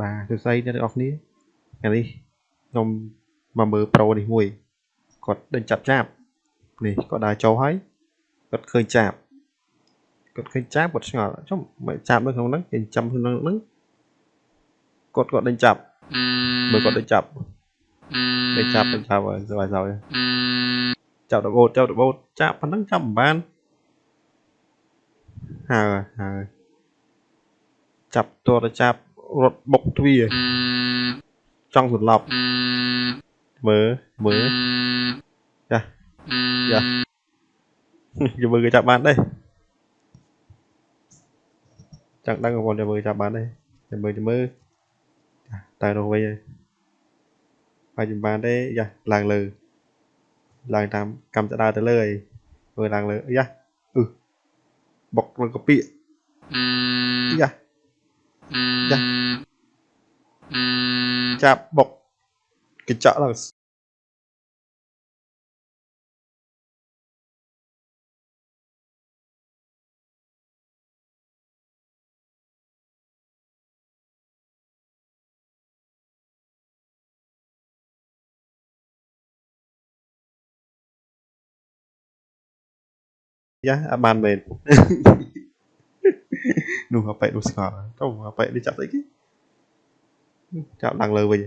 បាទសួស្តីអ្នកទាំងអស់គ្នាថ្ងៃនេះខ្ញុំមកមើលប្រូនេះមួយគាត់ដេញចាប់ចាប់នេះគាត់ដើរចូលហើយគាត់ឃើញចាប់គាត់ឃើញចាប់គាត់ឆ្ងល់ចុះមិនចាប់នៅក្នុងហ្នឹងគេចាំក្នុងហ្នឹងគាត់គាត់ដេញចាប់មើលគាត់ដេញចាប់ដេញចាប់ដេញចាប់ហើយសบายសហើយចាប់ដបូតចាប់ដបូតចាប់ប៉ុណ្ណឹងចាប់មិនបានហើយហើយចាប់តរចាប់ រត់បុកទ្វារចង់សន្លប់មើលមើលចាចាយកមើលគេចាប់បានទេចង់ដឹងបងប្អូនយកមើលចាប់បានទេយកមើលមើលតែនោះវិញហើយហើយចំបានទេយ៉ាឡើងលើឡើងតាមកម្មចដើទៅលើហើយមើលឡើងលើយ៉ាអឺបុកលើកពីយ៉ា Dạ. Dạ, nha bọc cái chợ là Yeah, a man made. ងយ៉ាអត់បានមែននោះអប៉ែនោះស្គាល់ទៅអប៉ែនេះចាប់ស្អីគេចាប់ឡើងលើវិញ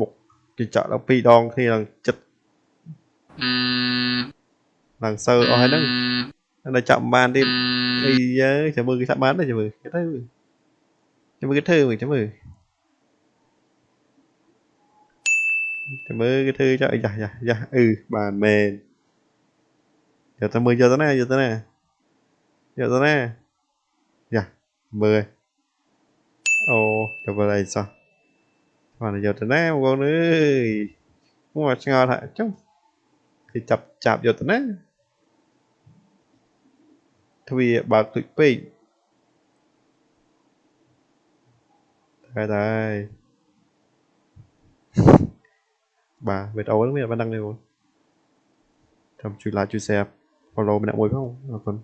បុកគេចាក់ដល់2ដងគ្នាឡើងចិត្តឡើងសើអស់ហើយហ្នឹងនៅចាប់បានទៀតអីយើចាំមើលគេចាប់បានទេចាំមើលគេទៅចាំមើលគេធ្វើមើលចាំមើលចាំមើលគេធ្វើចាក់យ៉ាយ៉ាយ៉ាអឺបានមែនយកទៅមើលយកទៅណាយកទៅណាយកទៅណាយ៉ាមើលអូទៅមើលអីសោះ còn giờ tận nay con ơi không mà ngờ lại chứ thì chập chạp giờ tận nay. Thui bạc tụi pin đây đây. Bà về đầu lắm mình đã đăng đây rồi thầm chui lá chui xe follow mình đã mồi không? Còn